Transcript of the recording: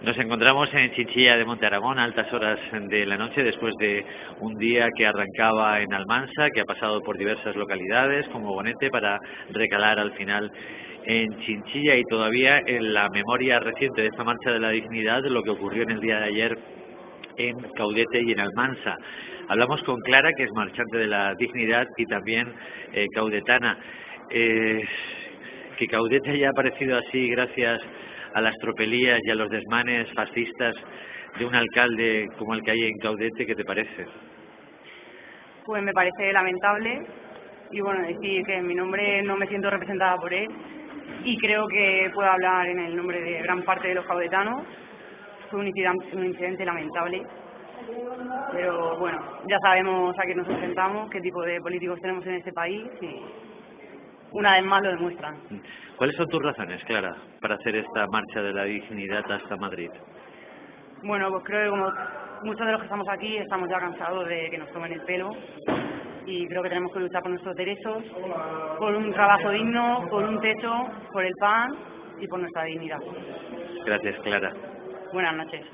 Nos encontramos en Chinchilla de Monte Aragón a altas horas de la noche después de un día que arrancaba en Almansa, que ha pasado por diversas localidades como Bonete para recalar al final en Chinchilla y todavía en la memoria reciente de esta marcha de la dignidad lo que ocurrió en el día de ayer en Caudete y en Almansa. Hablamos con Clara, que es marchante de la dignidad y también eh, caudetana. Eh, que Caudete haya aparecido así gracias a las tropelías y a los desmanes fascistas de un alcalde como el que hay en Caudete, ¿qué te parece? Pues me parece lamentable y bueno, decir que en mi nombre no me siento representada por él y creo que puedo hablar en el nombre de gran parte de los caudetanos. Fue un incidente, un incidente lamentable, pero bueno, ya sabemos a qué nos enfrentamos, qué tipo de políticos tenemos en este país y una vez más lo demuestran. ¿Cuáles son tus razones, Clara, para hacer esta marcha de la dignidad hasta Madrid? Bueno, pues creo que como muchos de los que estamos aquí estamos ya cansados de que nos tomen el pelo y creo que tenemos que luchar por nuestros derechos, por un trabajo digno, por un techo, por el pan y por nuestra dignidad. Gracias, Clara. Buenas noches.